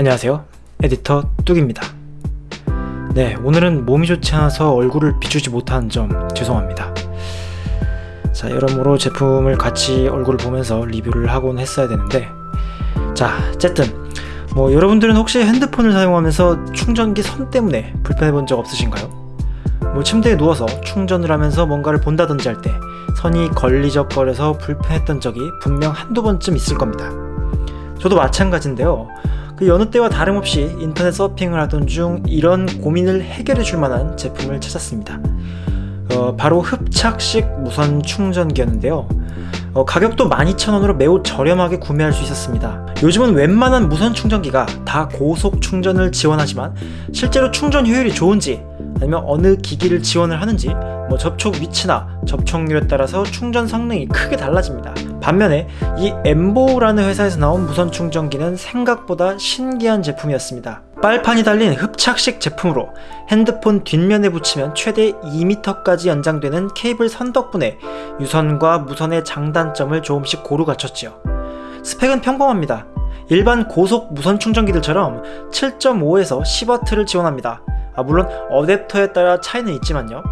안녕하세요. 에디터 뚝입니다. 네 오늘은 몸이 좋지 않아서 얼굴을 비추지 못한 점 죄송합니다. 자 여러모로 제품을 같이 얼굴을 보면서 리뷰를 하곤 했어야 되는데 자 어쨌든 뭐 여러분들은 혹시 핸드폰을 사용하면서 충전기 선 때문에 불편해 본 적 없으신가요? 뭐 침대에 누워서 충전을 하면서 뭔가를 본다든지 할 때 선이 걸리적거려서 불편했던 적이 분명 한두 번쯤 있을 겁니다. 저도 마찬가지인데요 그 여느 때와 다름없이 인터넷 서핑을 하던 중 이런 고민을 해결해 줄 만한 제품을 찾았습니다. 어, 바로 흡착식 무선 충전기였는데요. 어, 가격도 12,000원으로 매우 저렴하게 구매할 수 있었습니다. 요즘은 웬만한 무선 충전기가 다 고속 충전을 지원하지만 실제로 충전 효율이 좋은지 아니면 어느 기기를 지원을 하는지 뭐 접촉 위치나 접촉률에 따라서 충전 성능이 크게 달라집니다. 반면에 이 엠보라는 회사에서 나온 무선 충전기는 생각보다 신기한 제품이었습니다. 빨판이 달린 흡착식 제품으로 핸드폰 뒷면에 붙이면 최대 2m까지 연장되는 케이블 선 덕분에 유선과 무선의 장단점을 조금씩 고루 갖췄지요. 스펙은 평범합니다. 일반 고속 무선 충전기들처럼 7.5에서 10W를 지원합니다. 아, 물론 어댑터에 따라 차이는 있지만요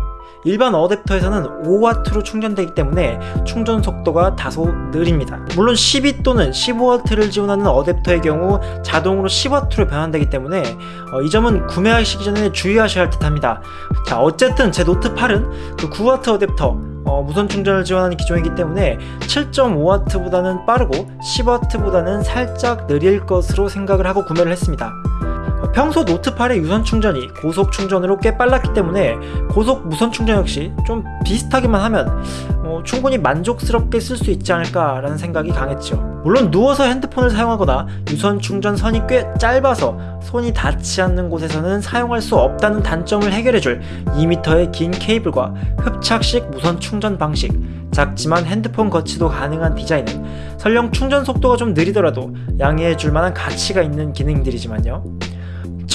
일반 어댑터에서는 5W로 충전되기 때문에 충전 속도가 다소 느립니다. 물론 12 또는 15W를 지원하는 어댑터의 경우 자동으로 10W로 변환되기 때문에 어, 이 점은 구매하시기 전에 주의하셔야 할 듯합니다. 자 어쨌든 제 노트 8은 그 9W 어댑터 어, 무선 충전을 지원하는 기종이기 때문에 7.5W보다는 빠르고 10W보다는 살짝 느릴 것으로 생각을 하고 구매를 했습니다 평소 노트8의 유선 충전이 고속 충전으로 꽤 빨랐기 때문에 고속 무선 충전 역시 좀 비슷하게만 하면 어, 충분히 만족스럽게 쓸 수 있지 않을까 라는 생각이 강했죠. 물론 누워서 핸드폰을 사용하거나 유선 충전 선이 꽤 짧아서 손이 닿지 않는 곳에서는 사용할 수 없다는 단점을 해결해줄 2m의 긴 케이블과 흡착식 무선 충전 방식 작지만 핸드폰 거치도 가능한 디자인은 설령 충전 속도가 좀 느리더라도 양해해줄 만한 가치가 있는 기능들이지만요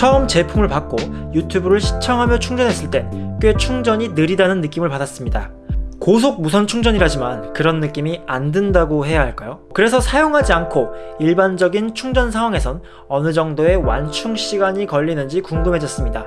처음 제품을 받고 유튜브를 시청하며 충전했을 땐 꽤 충전이 느리다는 느낌을 받았습니다. 고속 무선 충전이라지만 그런 느낌이 안 든다고 해야 할까요? 그래서 사용하지 않고 일반적인 충전 상황에선 어느 정도의 완충 시간이 걸리는지 궁금해졌습니다.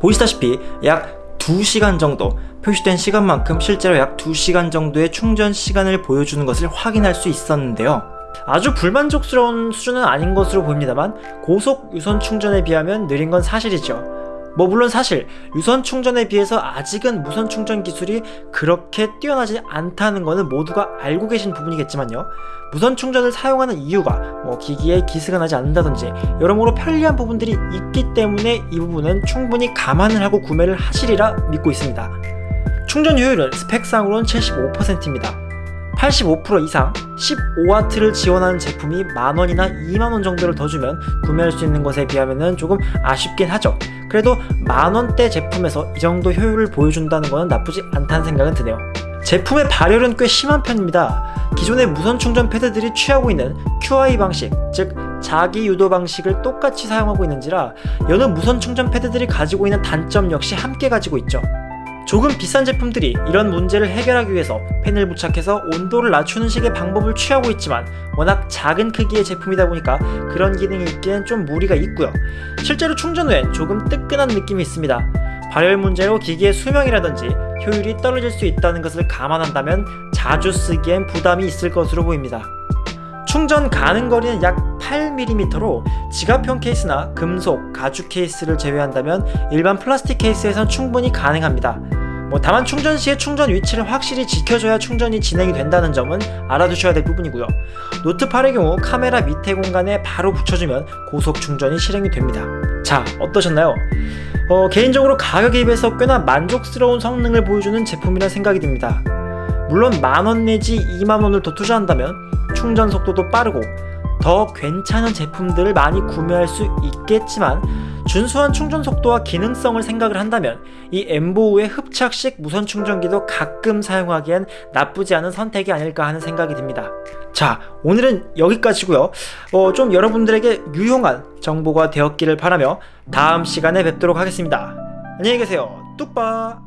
보시다시피 약 2시간 정도 표시된 시간만큼 실제로 약 2시간 정도의 충전 시간을 보여주는 것을 확인할 수 있었는데요 아주 불만족스러운 수준은 아닌 것으로 보입니다만 고속 유선 충전에 비하면 느린 건 사실이죠. 뭐 물론 사실 유선 충전에 비해서 아직은 무선 충전 기술이 그렇게 뛰어나지 않다는 것은 모두가 알고 계신 부분이겠지만요. 무선 충전을 사용하는 이유가 뭐 기기에 기스가 나지 않는다든지 여러모로 편리한 부분들이 있기 때문에 이 부분은 충분히 감안을 하고 구매를 하시리라 믿고 있습니다. 충전 효율은 스펙상으로는 75%입니다 85% 이상 15W를 지원하는 제품이 만원이나 2만원 정도를 더 주면 구매할 수 있는 것에 비하면 조금 아쉽긴 하죠. 그래도 만원대 제품에서 이 정도 효율을 보여준다는 것은 나쁘지 않다는 생각은 드네요. 제품의 발열은 꽤 심한 편입니다. 기존의 무선 충전 패드들이 취하고 있는 QI 방식 즉 자기 유도 방식을 똑같이 사용하고 있는지라 여느 무선 충전 패드들이 가지고 있는 단점 역시 함께 가지고 있죠 조금 비싼 제품들이 이런 문제를 해결하기 위해서 펜을 부착해서 온도를 낮추는 식의 방법을 취하고 있지만 워낙 작은 크기의 제품이다 보니까 그런 기능이 있기엔 좀 무리가 있고요. 실제로 충전 후엔 조금 뜨끈한 느낌이 있습니다. 발열 문제로 기기의 수명이라든지 효율이 떨어질 수 있다는 것을 감안한다면 자주 쓰기엔 부담이 있을 것으로 보입니다. 충전 가능 거리는 약 8mm로 지갑형 케이스나 금속, 가죽 케이스를 제외한다면 일반 플라스틱 케이스에선 충분히 가능합니다 뭐 다만 충전 시에 충전 위치를 확실히 지켜줘야 충전이 진행이 된다는 점은 알아두셔야 될 부분이고요. 노트 8의 경우 카메라 밑에 공간에 바로 붙여주면 고속 충전이 실행이 됩니다. 자 어떠셨나요? 어, 개인적으로 가격에 비해서 꽤나 만족스러운 성능을 보여주는 제품이라 생각이 듭니다. 물론 만원 내지 2만원을 더 투자한다면 충전 속도도 빠르고 더 괜찮은 제품들을 많이 구매할 수 있겠지만 준수한 충전 속도와 기능성을 생각을 한다면 이 엠보우의 흡착식 무선 충전기도 가끔 사용하기엔 나쁘지 않은 선택이 아닐까 하는 생각이 듭니다. 자 오늘은 여기까지고요. 어, 좀 여러분들에게 유용한 정보가 되었기를 바라며 다음 시간에 뵙도록 하겠습니다. 안녕히 계세요. 뚝바